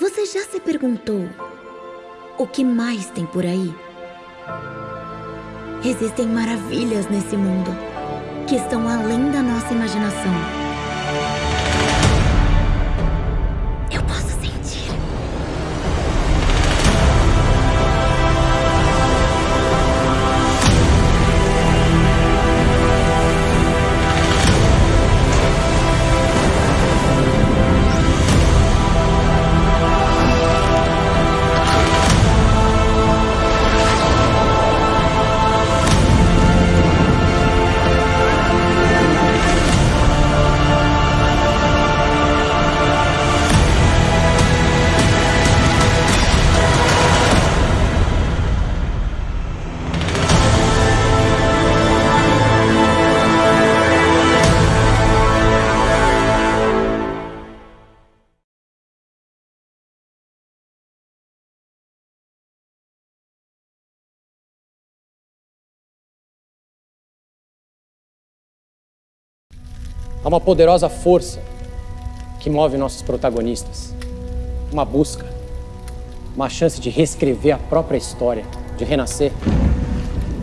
Você já se perguntou o que mais tem por aí? Existem maravilhas nesse mundo que estão além da nossa imaginação. Há uma poderosa força que move nossos protagonistas. Uma busca, uma chance de reescrever a própria história, de renascer,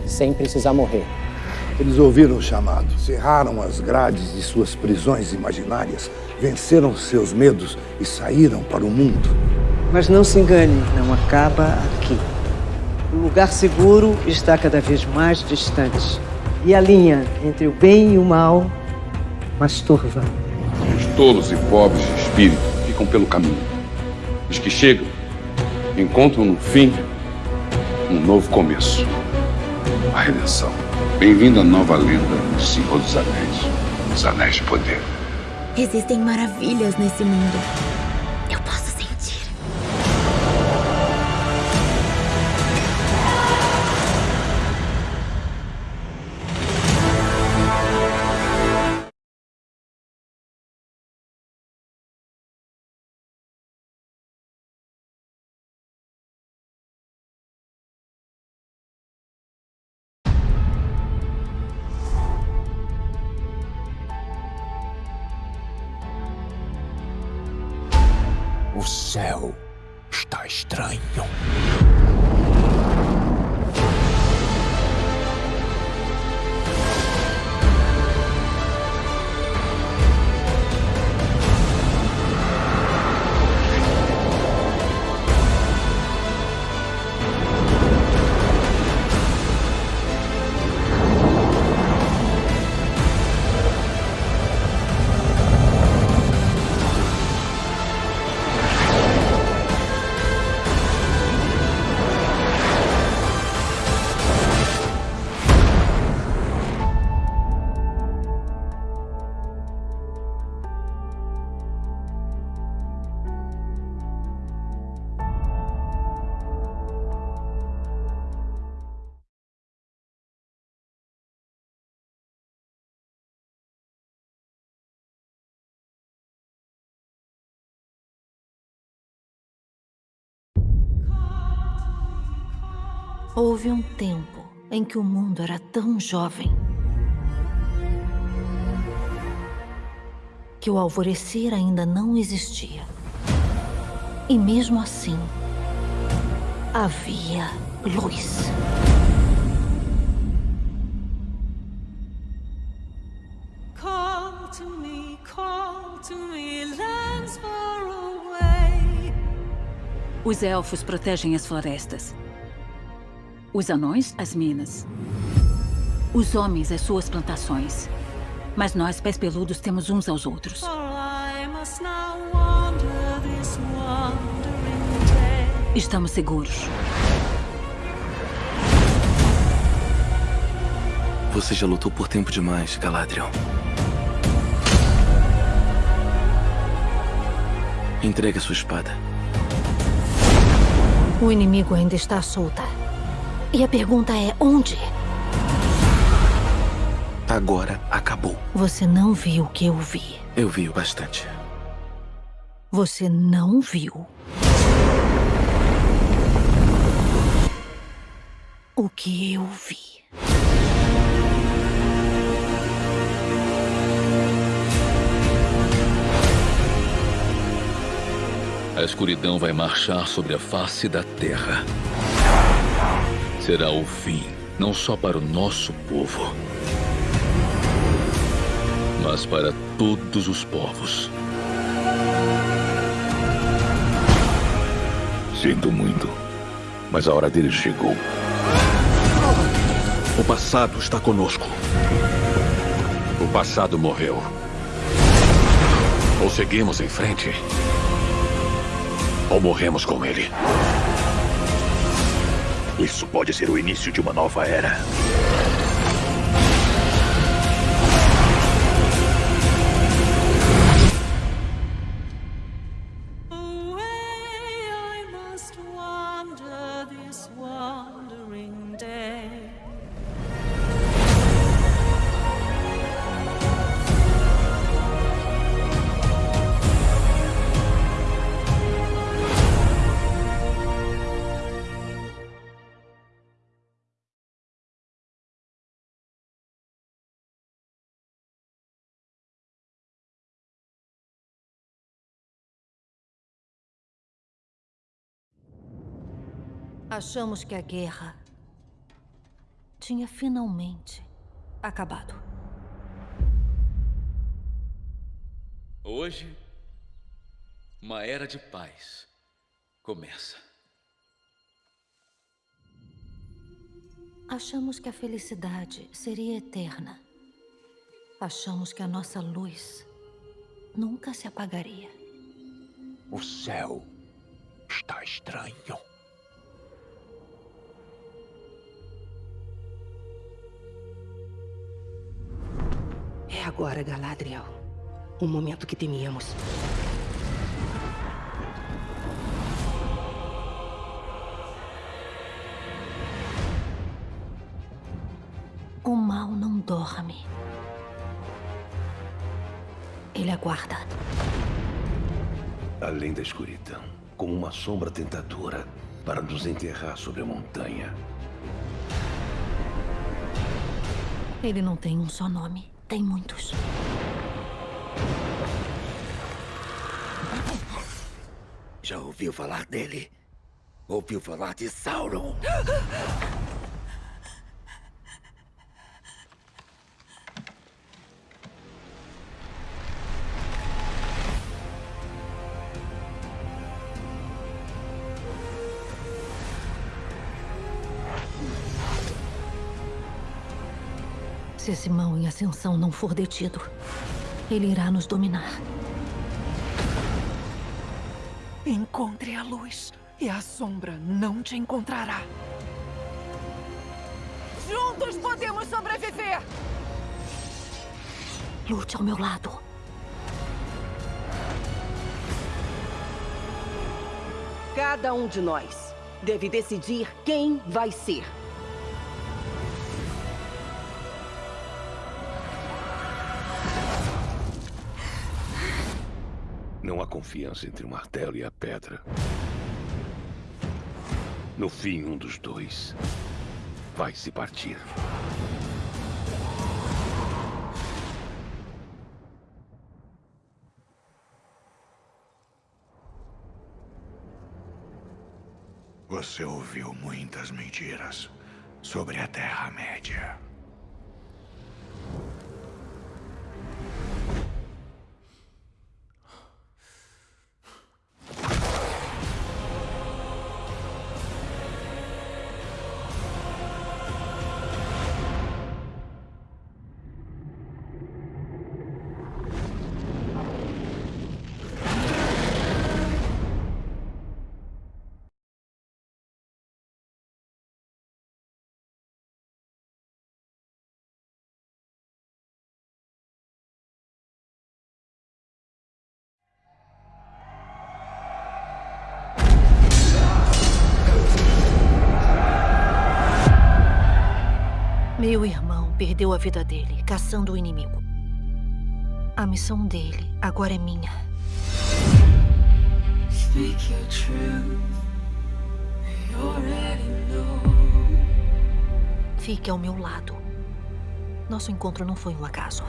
sem precisar morrer. Eles ouviram o chamado, cerraram as grades de suas prisões imaginárias, venceram seus medos e saíram para o mundo. Mas não se engane, não acaba aqui. O lugar seguro está cada vez mais distante. E a linha entre o bem e o mal mais turva. Os tolos e pobres de espírito ficam pelo caminho. Os que chegam encontram no fim um novo começo. A redenção. Bem-vindo à nova lenda do Senhor dos Anéis. Os Anéis de Poder. Existem maravilhas nesse mundo. Céu está estranho. Houve um tempo em que o mundo era tão jovem que o alvorecer ainda não existia. E mesmo assim, havia luz. Call to me, call to me, lands far away. Os elfos protegem as florestas. Os anões, as minas. Os homens, as suas plantações. Mas nós, pés peludos, temos uns aos outros. Estamos seguros. Você já lutou por tempo demais, Galadriel. Entregue a sua espada. O inimigo ainda está solta. E a pergunta é, onde? Agora acabou. Você não viu o que eu vi. Eu vi o bastante. Você não viu. O que eu vi. A escuridão vai marchar sobre a face da terra. Será o fim, não só para o nosso povo, mas para todos os povos. Sinto muito, mas a hora deles chegou. O passado está conosco. O passado morreu. Ou seguimos em frente, ou morremos com ele. Isso pode ser o início de uma nova era. Achamos que a guerra tinha finalmente acabado. Hoje, uma era de paz começa. Achamos que a felicidade seria eterna. Achamos que a nossa luz nunca se apagaria. O céu está estranho. Agora, Galadriel. O momento que temíamos. O mal não dorme. Ele aguarda. Além da escuridão, como uma sombra tentadora para nos enterrar sobre a montanha. Ele não tem um só nome, tem muitos. Já ouviu falar dele? Ouviu falar de Sauron? Se esse mal em ascensão não for detido, ele irá nos dominar. Encontre a luz e a sombra não te encontrará. Juntos podemos sobreviver! Lute ao meu lado. Cada um de nós deve decidir quem vai ser. Não há confiança entre o martelo e a pedra. No fim, um dos dois vai se partir. Você ouviu muitas mentiras sobre a Terra-média. Meu irmão perdeu a vida dele caçando o inimigo. A missão dele agora é minha. Speak your truth. You already know. Fique ao meu lado. Nosso encontro não foi um acaso.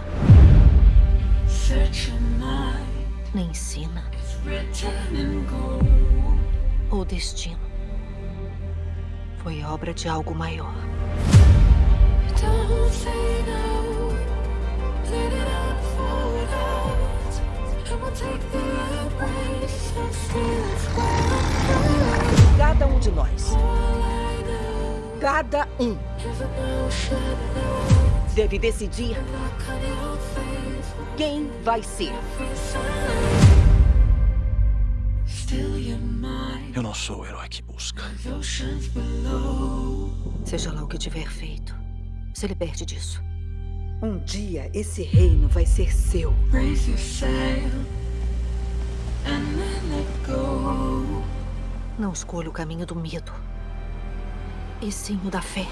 Nem ensina. written in gold. O destino foi obra de algo maior. Cada um de nós. Cada um. Deve decidir quem vai ser. Eu não sou o herói que busca. Seja lá o que tiver feito, se liberte disso. Um dia esse reino vai ser seu. Raise your sail. And then let go. Não escolha o caminho do medo, e sim o da fé.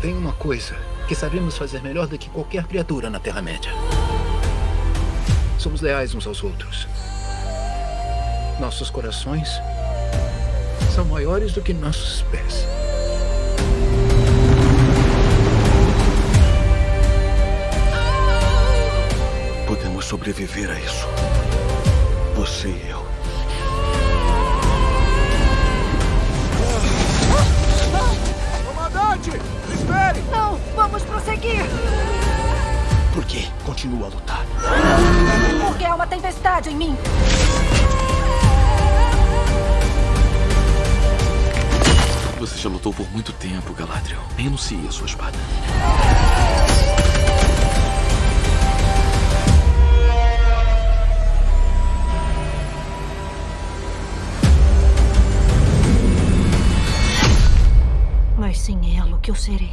Tem uma coisa que sabemos fazer melhor do que qualquer criatura na Terra-média. Somos leais uns aos outros. Nossos corações são maiores do que nossos pés. Podemos sobreviver a isso. Você e eu. Comandante! Espere! Não! Vamos prosseguir! Por que continua a lutar? Porque há uma tempestade em mim! Já lutou por muito tempo, Galadriel. Renuncie a sua espada. Mas sem ela, o que eu serei?